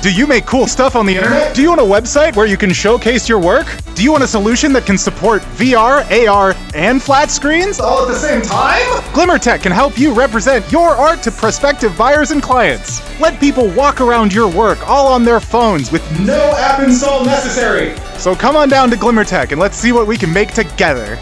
Do you make cool stuff on the internet? Do you want a website where you can showcase your work? Do you want a solution that can support VR, AR, and flat screens all at the same time? Glimmer Tech can help you represent your art to prospective buyers and clients. Let people walk around your work all on their phones with no app install necessary. So come on down to Glimmer Tech and let's see what we can make together.